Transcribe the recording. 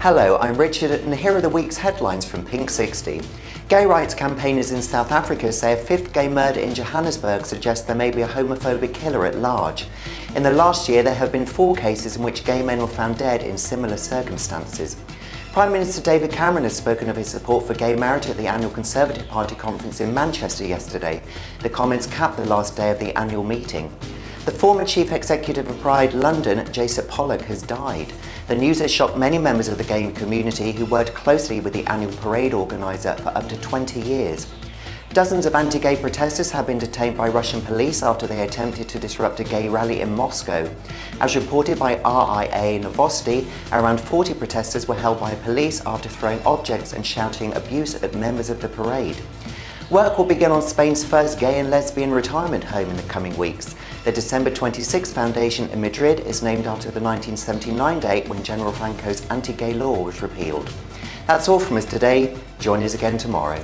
Hello, I'm Richard and here are the week's headlines from Pink 60. Gay rights campaigners in South Africa say a fifth gay murder in Johannesburg suggests there may be a homophobic killer at large. In the last year there have been four cases in which gay men were found dead in similar circumstances. Prime Minister David Cameron has spoken of his support for gay marriage at the annual Conservative Party conference in Manchester yesterday. The comments capped the last day of the annual meeting. The former chief executive of Pride London, Jason Pollock, has died. The news has shocked many members of the gay community who worked closely with the annual parade organiser for up to 20 years. Dozens of anti-gay protesters have been detained by Russian police after they attempted to disrupt a gay rally in Moscow. As reported by RIA Novosti, around 40 protesters were held by police after throwing objects and shouting abuse at members of the parade. Work will begin on Spain's first gay and lesbian retirement home in the coming weeks. The December 26 Foundation in Madrid is named after the 1979 date when General Franco's anti-gay law was repealed. That's all from us today. Join us again tomorrow.